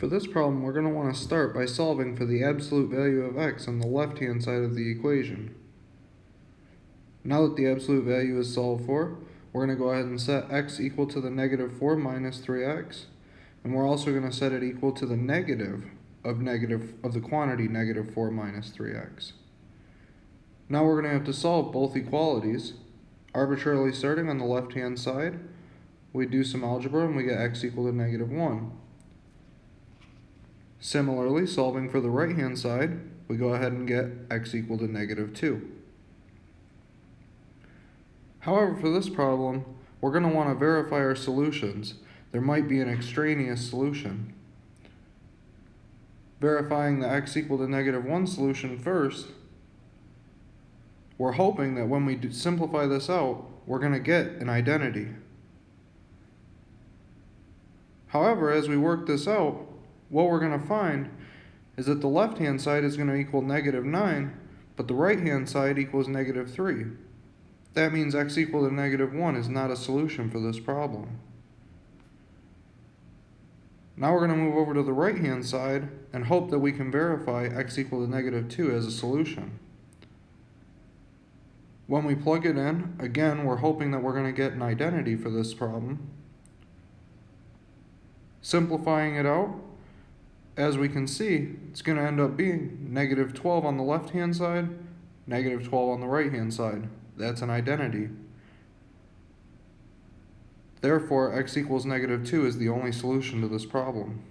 For this problem, we're going to want to start by solving for the absolute value of x on the left-hand side of the equation. Now that the absolute value is solved for, we're going to go ahead and set x equal to the negative 4 minus 3x, and we're also going to set it equal to the negative of negative of the quantity negative 4 minus 3x. Now we're going to have to solve both equalities. Arbitrarily starting on the left-hand side, we do some algebra and we get x equal to negative 1. Similarly, solving for the right-hand side, we go ahead and get x equal to negative 2. However, for this problem, we're going to want to verify our solutions. There might be an extraneous solution. Verifying the x equal to negative 1 solution first, we're hoping that when we simplify this out, we're going to get an identity. However, as we work this out, what we're going to find is that the left-hand side is going to equal negative 9, but the right-hand side equals negative 3. That means x equal to negative 1 is not a solution for this problem. Now we're going to move over to the right-hand side and hope that we can verify x equal to negative 2 as a solution. When we plug it in, again, we're hoping that we're going to get an identity for this problem. Simplifying it out, as we can see, it's going to end up being negative 12 on the left-hand side, negative 12 on the right-hand side. That's an identity. Therefore, x equals negative 2 is the only solution to this problem.